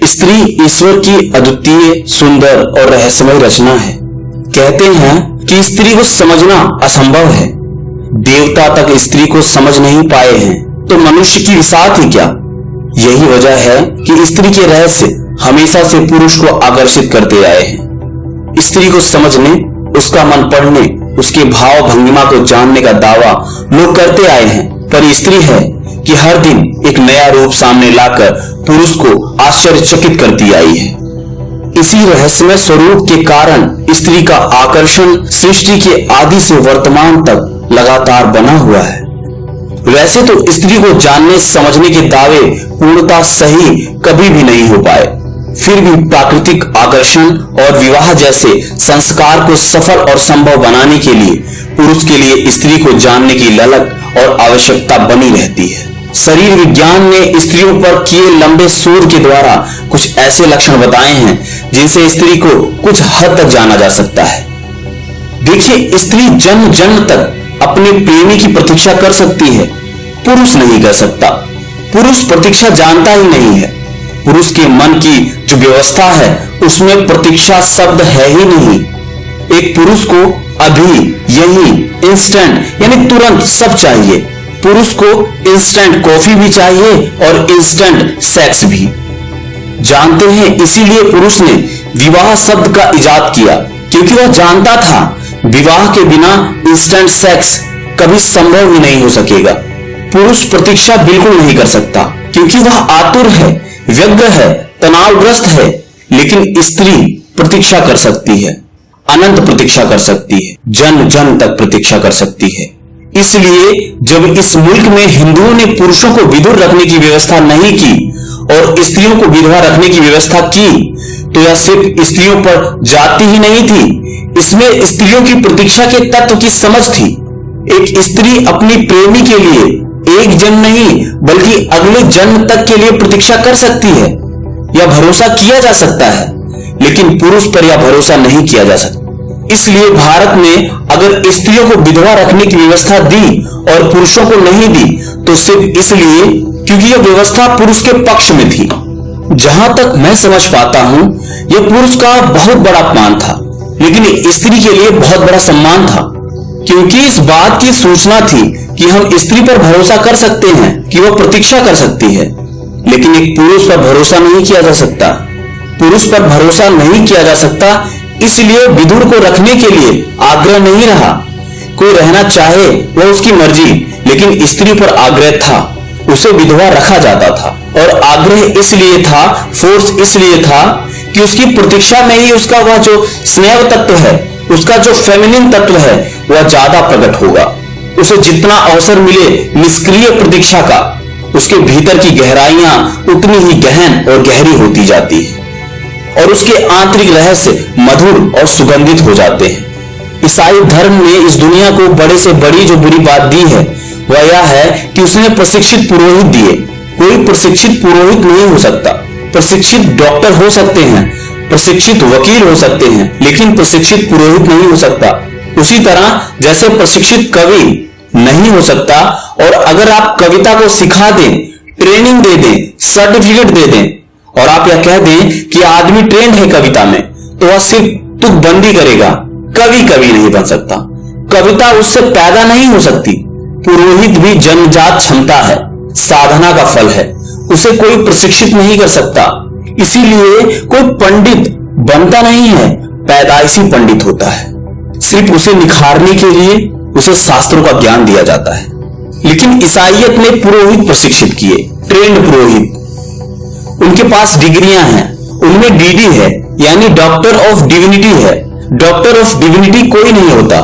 स्त्री ईश्वर की अद्वितीय, सुंदर और रहस्यमय रचना है। कहते हैं कि स्त्री को समझना असंभव है। देवता तक स्त्री को समझ नहीं पाए हैं तो मनुष्य की विसात ही क्या? यही वजह है कि स्त्री के रहस्य हमेशा से पुरुष को आकर्षित करते आए हैं। स्त्री को समझने, उसका मन पढ़ने, उसके भाव भंगिमा को जानने का दावा लोग करते आए हैं। पर स्त्री है कि हर दिन एक नया रूप सामने लाकर पुरुष को आश्चर्यचकित करती आई है। इसी रहस्यमय स्वरूप के कारण स्त्री का आकर्षण सृष्टि के आदि से वर्तमान तक लगातार बना हुआ है। वैसे तो स्त्री को जानने समझने के दावे पूर्णता सही कभी भी नहीं हो पाए। फिर भी प्राकृतिक आकर्षण और विवाह जैसे संस्कार को सफल और संभव बनाने के लिए पुरुष के लिए स्त्री को जानने की ललक और आवश्यकता बनी रहती है। शरीर विज्ञान ने स्त्रियों पर किए लंबे शोध के द्वारा कुछ ऐसे लक्षण बताए हैं, जिनसे स्त्री को कुछ हद तक जाना जा सकता है। देखिए, स्त्री जन्म जन्म तक अपने प्रेमी की प्रतीक्षा कर सकती है, पुरुष नहीं कर सकता। पुरुष प्रतीक्षा जानता ही नहीं है। पुरुष के मन की जो व्यवस्था है, उसमें प्रतीक्षा शब्द है ही नहीं। एक पुरुष को अभी यही इंस्टेंट यानी तुरंत सब चाहिए। पुरुष को इंस्टेंट कॉफ़ी भी चाहिए और इंस्टेंट सेक्स भी। जानते हैं, इसीलिए पुरुष ने विवाह शब्द का इजाद किया, क्योंकि वह जानता था, विवाह के बिना इंस्टेंट सेक्स कभी संभव ही नहीं हो सकेगा। पुरुष प्रतीक्षा बिल्कुल नहीं कर सकता, क्योंकि वह आतुर है, व्यग्र है, तनावग्रस्त है, लेकिन स्त्री प्रतीक्षा कर सकती है, अनंत प्रतीक्षा कर सकती है जन जन तक प्रतीक्षा कर सकती है। इसलिए जब इस मुल्क में हिंदुओं ने पुरुषों को विदुर रखने की व्यवस्था नहीं की और स्त्रियों को विधवा रखने की व्यवस्था की तो यह सिर्फ़ स्त्रियों पर जाति ही नहीं थी, इसमें स्त्रियों की प्रतीक्षा के तत्व की समझ थी। एक स्त्री अपनी प्रेमी के लिए एक जन्म नहीं, बल्कि अगले जन्म तक के लिए प्रतीक्षा कर सकती है। यह भरोसा किया जा सकता है, लेकिन पुरुष पर यह भरोसा नहीं किया जा सकता। इसलिए भारत ने अगर स्त्रियों को विधवा रखने की व्यवस्था दी और पुरुषों को नहीं दी तो सिर्फ़ इसलिए क्योंकि यह व्यवस्था पुरुष के पक्ष में थी। जहाँ तक मैं समझ पाता हूँ, यह पुरुष का बहुत बड़ा अपमान था, लेकिन स्त्री के लिए बहुत बड़ा सम्मान था। क्योंकि इस बात की सूचना थी कि हम स्त्री पर भरोसा कर सकते हैं, कि वह प्रतीक्षा कर सकती है। लेकिन एक पुरुष पर भरोसा नहीं किया जा सकता। पुरुष पर भरोसा नहीं किया जा सकता इसलिए विदुर को रखने के लिए आग्रह नहीं रहा। कोई रहना चाहे, वह उसकी मर्ज़ी, लेकिन स्त्री पर आग्रह था। उसे विधवा रखा जाता था। और आग्रह इसलिए था फोर्स इसलिए था कि उसकी प्रतीक्षा में ही उसका वह जो स्नेह तत्व है, उसका जो फेमिनिन तत्व है, वह ज़्यादा प्रकट होगा। उसे जितना अवसर मिले निष्क्रिय प्रतीक्षा का, उसके भीतर की गहराइयाँ उतनी ही गहन और गहरी होती जाती है। और उसके आंतरिक रहस्य मधुर और सुगंधित हो जाते हैं। ईसाई धर्म ने इस दुनिया को बड़े से बड़ी जो बुरी बात दी है, वह यह है कि उसने प्रशिक्षित पुरोहित दिए। कोई प्रशिक्षित पुरोहित नहीं हो सकता। प्रशिक्षित डॉक्टर हो सकते हैं, प्रशिक्षित वकील हो सकते हैं, लेकिन प्रशिक्षित पुरोहित नहीं हो सकता। उसी तरह जैसे प्रशिक्षित कवि नहीं हो सकता, और अगर आप कविता को सिखा दें, ट्रेनिंग दे दें, सर्टिफिकेट दे दें और आप यह कह दें कि आदमी ट्रेंड है कविता में तो वह सिर्फ़ तुकबंदी करेगा। कवि कवि नहीं बन सकता। कविता उससे पैदा नहीं हो सकती। पुरोहित भी जन्मजात क्षमता है, साधना का फल है। उसे कोई प्रशिक्षित नहीं कर सकता। इसीलिए कोई पंडित बनता नहीं है, पैदाइशी पंडित होता है। सिर्फ़ उसे निखारने के लिए उसे शास्त्रों का ज्ञान दिया जाता है। लेकिन ईसाइयत ने पुरोहित प्रशिक्षित किए, ट्रेंड पुरोहित। उनके पास डिग्रियाँ हैं। उनमें डीडी है, यानी डॉक्टर ऑफ़ डिविनिटी है। डॉक्टर ऑफ़ डिविनिटी कोई नहीं होता,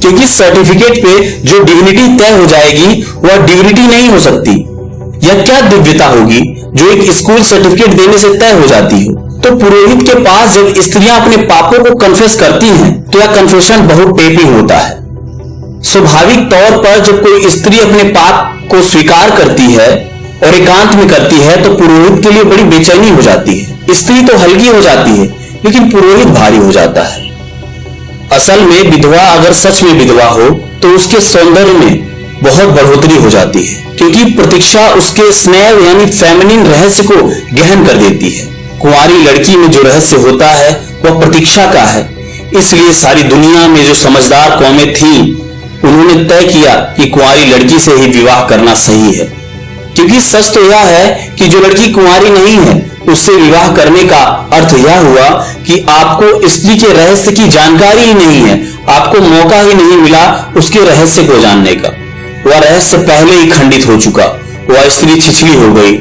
क्योंकि सर्टिफिकेट पे जो डिविनिटी तय हो जाएगी, वह डिविनिटी नहीं हो सकती। यह क्या दिव्यता होगी, जो एक स्कूल सर्टिफिकेट देने से तय हो जाती हो? तो पुरोहित के पास जब स्त्रियाँ अपने पापों को कन्फेस करती हैं तो यह कन्फेशन बहुत टेपी होता है। स्वाभाविक तौर पर जब कोई स्त्री अपने पाप को स्वीकार करती है और एकांत में करती है तो पुरोहित के लिए बड़ी बेचैनी हो जाती है। स्त्री तो हल्की हो जाती है, लेकिन पुरोहित भारी हो जाता है। असल में विधवा अगर सच में विधवा हो तो उसके सौंदर्य में बहुत बढ़ोतरी हो जाती है, क्योंकि प्रतीक्षा उसके स्नेह यानी फेमिनिन रहस्य को गहन कर देती है। कुंवारी लड़की में जो रहस्य होता है, वह प्रतीक्षा का है। इसलिए सारी दुनिया में जो समझदार कौमें थी, उन्होंने तय किया कि कुंवारी लड़की से ही विवाह करना सही है। क्योंकि सच तो यह है कि जो लड़की कुंवारी नहीं है, उससे विवाह करने का अर्थ यह हुआ कि आपको स्त्री के रहस्य की जानकारी ही नहीं है, आपको मौका ही नहीं मिला उसके रहस्य को जानने का। वह रहस्य पहले ही खंडित हो चुका, वह स्त्री छिछली हो गई।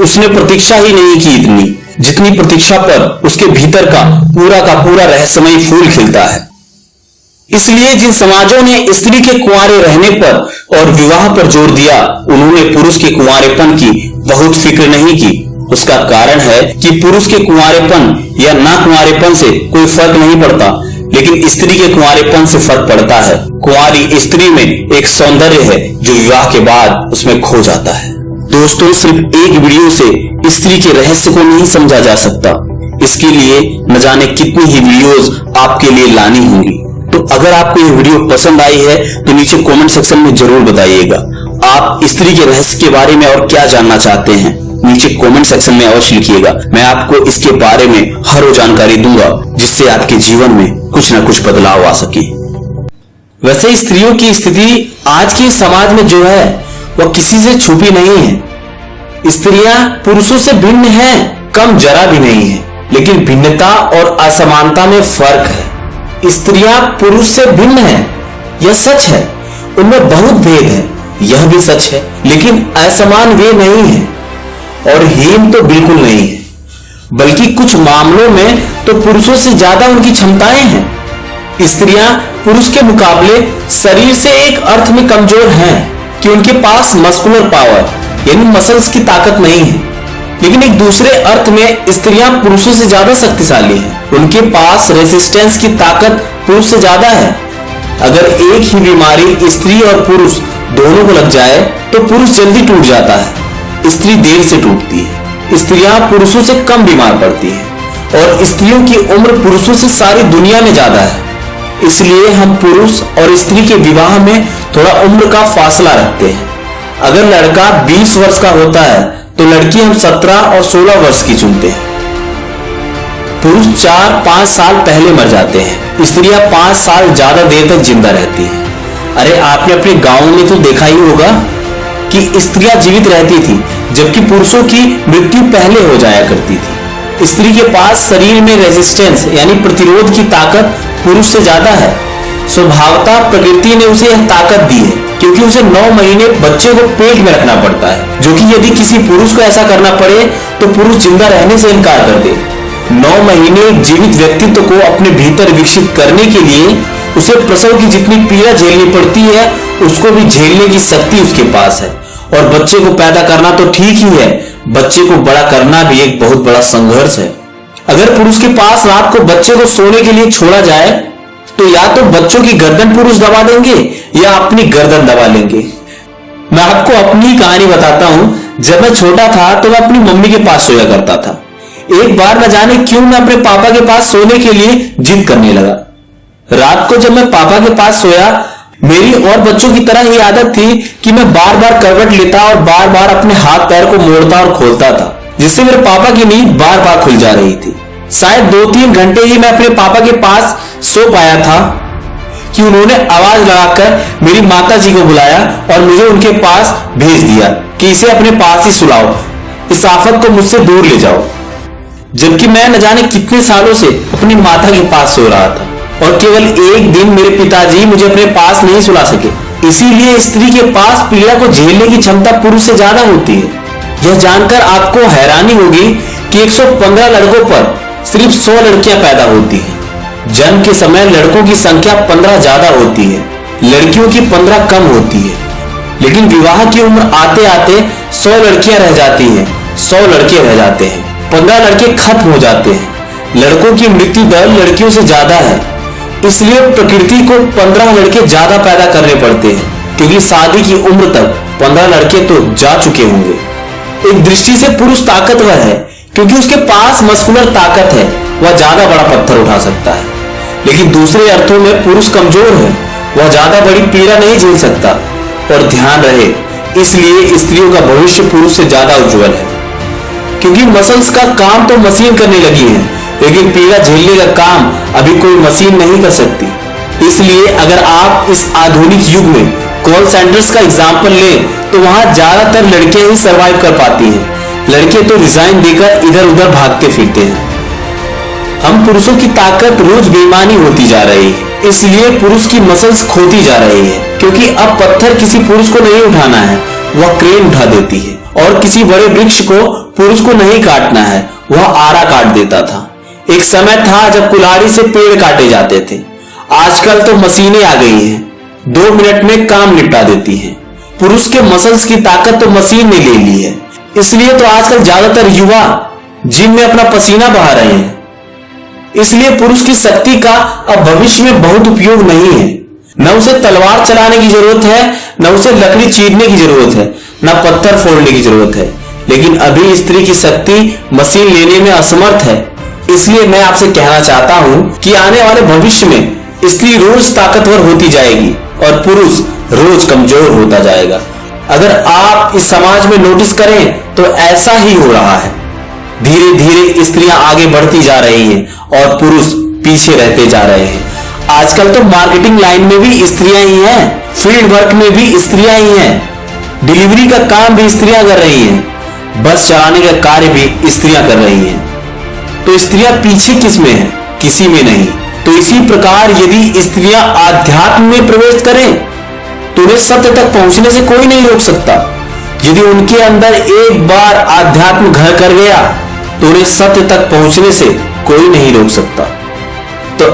उसने प्रतीक्षा ही नहीं की इतनी, जितनी प्रतीक्षा पर उसके भीतर का पूरा का पूरा रहस्यमय फूल खिलता है। इसलिए जिन समाजों ने स्त्री के कुंवारे रहने पर और विवाह पर ज़ोर दिया, उन्होंने पुरुष के कुंवारेपन की बहुत फ़िक्र नहीं की। उसका कारण है कि पुरुष के कुंवारेपन या ना कुंवारेपन से कोई फ़र्क नहीं पड़ता, लेकिन स्त्री के कुंवारेपन से फ़र्क पड़ता है। कुंवारी स्त्री में एक सौंदर्य है जो विवाह के बाद उसमें खो जाता है। दोस्तों, सिर्फ़ एक वीडियो से स्त्री के रहस्य को नहीं समझा जा सकता। इसके लिए न जाने कितनी ही वीडियोस आपके लिए लानी होंगी। तो अगर आपको ये वीडियो पसंद आई है तो नीचे कमेंट सेक्शन में ज़रूर बताइएगा। आप स्त्री के रहस्य के बारे में और क्या जानना चाहते हैं, नीचे कमेंट सेक्शन में अवश्य लिखिएगा। मैं आपको इसके बारे में हर वो जानकारी दूँगा, जिससे आपके जीवन में कुछ न कुछ बदलाव आ सके। वैसे स्त्रियों की स्थिति आज के समाज में जो है, वह किसी से छुपी नहीं है। स्त्रियाँ पुरुषों से भिन्न हैं, कम जरा भी नहीं है। लेकिन भिन्नता और असमानता में फ़र्क है। स्त्रियाँ पुरुष से भिन्न हैं, यह सच है। उनमें बहुत भेद है, यह भी सच है, लेकिन असमान वे नहीं है, और हीन तो बिल्कुल नहीं है। बल्कि कुछ मामलों में तो पुरुषों से ज़्यादा उनकी क्षमताएँ हैं। स्त्रियाँ पुरुष के मुकाबले शरीर से एक अर्थ में कमज़ोर हैं कि उनके पास मस्कुलर पावर यानी मसल्स की ताकत नहीं है। लेकिन एक दूसरे अर्थ में, स्त्रियाँ पुरुषों से ज़्यादा शक्तिशाली हैं। उनके पास रेसिस्टेंस की ताकत पुरुष से ज़्यादा है। अगर एक ही बीमारी स्त्री और पुरुष दोनों को लग जाए तो पुरुष जल्दी टूट जाता है। स्त्री देर से टूटती है। स्त्रियाँ पुरुषों से कम बीमार पड़ती है। और स्त्रियों की उम्र पुरुषों से सारी दुनिया में ज़्यादा है। इसलिए हम पुरुष और स्त्री के विवाह में थोड़ा उम्र का फासला रखते हैं। अगर लड़का 20 वर्ष का होता है तो लड़की हम 17 और 16 वर्ष की चुनते हैं। पुरुष चार, पाँच साल पहले मर जाते हैं। स्त्रियाँ पाँच साल ज़्यादा देर तक ज़िंदा रहती हैं। अरे, आपने अपने गाँव में तो देखा ही होगा कि स्त्रियाँ जीवित रहती थी, जबकि पुरुषों की मृत्यु पहले हो जाया करती थी। स्त्री के पास शरीर में रेजिस्टेंस यानी प्रतिरोध की ताकत पुरुष से ज़्यादा है। स्वभावता प्रकृति ने उसे यह ताकत दी है, क्योंकि उसे नौ महीने बच्चे को पेट में रखना पड़ता है, जो कि यदि किसी पुरुष को ऐसा करना पड़े तो पुरुष ज़िंदा रहने से इनकार कर दे। नौ महीने एक जीवित व्यक्तित्व को अपने भीतर विकसित करने के लिए उसे प्रसव की जितनी पीड़ा झेलनी पड़ती है, उसको भी झेलने की शक्ति उसके पास है। और बच्चे को पैदा करना तो ठीक ही है, बच्चे को बड़ा करना भी एक बहुत बड़ा संघर्ष है। अगर पुरुष के पास रात को बच्चे को सोने के लिए छोड़ा जाए तो या तो बच्चों की गर्दन पुरुष दबा देंगे, या अपनी गर्दन दबा लेंगे। मैं आपको अपनी कहानी बताता हूँ। जब मैं छोटा था तो मैं अपनी मम्मी के पास सोया करता था। एक बार न जाने क्यों मैं अपने पापा के पास सोने के लिए जिद करने लगा। रात को जब मैं पापा के पास सोया, मेरी और बच्चों की तरह ही आदत थी कि मैं बार बार करवट लेता और बार बार अपने हाथ पैर को मोड़ता और खोलता था, जिससे मेरे पापा की नींद बार बार खुल जा रही थी। शायद दो तीन घंटे ही मैं अपने पापा के पास सो पाया था कि उन्होंने आवाज़ लगाकर मेरी माता जी को बुलाया और मुझे उनके पास भेज दिया कि इसे अपने पास ही सुलाओ। इस आफत को मुझसे दूर ले जाओ। जबकि मैं न जाने कितने सालों से अपनी माता के पास सो रहा था और केवल एक दिन मेरे पिताजी मुझे अपने पास नहीं सुला सके। इसीलिए स्त्री के पास पीड़ा को झेलने की क्षमता पुरुष से ज़्यादा होती है। यह जानकर आपको हैरानी होगी कि 115 लड़कों पर सिर्फ़ 100 लड़कियाँ पैदा होती हैं। जन्म के समय लड़कों की संख्या 15 ज़्यादा होती है, लड़कियों की 15 कम होती है। लेकिन विवाह की उम्र आते आते सौ लड़कियाँ रह जाती हैं, सौ लड़के रह जाते हैं 15 लड़के खत्म हो जाते हैं। लड़कों की मृत्यु दर लड़कियों से ज़्यादा है। इसलिए प्रकृति को 15 लड़के ज़्यादा पैदा करने पड़ते हैं, क्योंकि शादी की उम्र तक 15 लड़के तो जा चुके होंगे। एक दृष्टि से पुरुष ताकतवर है, क्योंकि उसके पास मस्कुलर ताकत है। वह ज़्यादा बड़ा पत्थर उठा सकता है। लेकिन दूसरे अर्थों में पुरुष कमज़ोर है। वह ज़्यादा बड़ी पीड़ा नहीं झेल सकता। और ध्यान रहे, इसलिए स्त्रियों का भविष्य पुरुष से ज़्यादा उज्जवल है। क्योंकि मसल्स का काम तो मशीन करने लगी है, लेकिन पीड़ा झेलने का काम अभी कोई मशीन नहीं कर सकती। इसलिए अगर आप इस आधुनिक युग में कॉल सेंटर्स का एग्ज़ाम्पल लें तो वहाँ ज़्यादातर लड़कियाँ ही सरवाइव कर पाती हैं। लड़के तो रिजाइन देकर इधर उधर भागते फिरते हैं। हम पुरुषों की ताकत रोज बेमानी होती जा रही है। इसलिए पुरुष की मसल्स खोती जा रही है, क्योंकि अब पत्थर किसी पुरुष को नहीं उठाना है, वह क्रेन उठा देती है। और किसी बड़े वृक्ष को पुरुष को नहीं काटना है, वह आरा काट देता था। एक समय था जब कुल्हाड़ी से पेड़ काटे जाते थे। आजकल तो मशीनें आ गई हैं, दो मिनट में काम निपटा देती हैं। पुरुष के मसल्स की ताकत तो मशीन ने ले ली है। इसलिए तो आजकल ज़्यादातर युवा जिम में अपना पसीना बहा रहे हैं। इसलिए पुरुष की शक्ति का अब भविष्य में बहुत उपयोग नहीं है। न उसे तलवार चलाने की ज़रूरत है, न उसे लकड़ी चीरने की ज़रूरत है, न पत्थर फोड़ने की ज़रूरत है। लेकिन अभी स्त्री की शक्ति मशीन लेने में असमर्थ है। इसलिए मैं आपसे कहना चाहता हूँ कि आने वाले भविष्य में स्त्री रोज ताकतवर होती जाएगी और पुरुष रोज कमज़ोर होता जाएगा। अगर आप इस समाज में नोटिस करें तो ऐसा ही हो रहा है। धीरे धीरे स्त्रियाँ आगे बढ़ती जा रही हैं और पुरुष पीछे रहते जा रहे हैं। आजकल तो मार्केटिंग लाइन में भी स्त्रियाँ ही हैं, फ़ील्ड वर्क में भी स्त्रियाँ ही हैं। डिलीवरी का काम भी स्त्रियाँ कर रही हैं, बस चलाने का कार्य भी स्त्रियाँ कर रही हैं। तो स्त्रियाँ पीछे किसमें है? किसी में नहीं। तो इसी प्रकार यदि स्त्रियाँ आध्यात्म में प्रवेश करें तो उन्हें सत्य तक पहुँचने से कोई नहीं रोक सकता। यदि उनके अंदर एक बार आध्यात्म घर कर गया तो उन्हें सत्य तक पहुँचने से कोई नहीं रोक सकता। तो